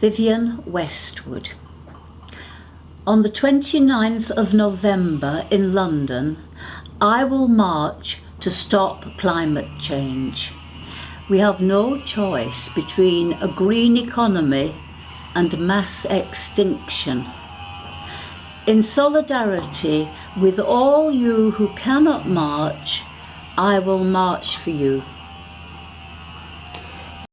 Vivienne Westwood. On the 29th of November in London, I will march to stop climate change. We have no choice between a green economy and mass extinction. In solidarity with all you who cannot march, I will march for you.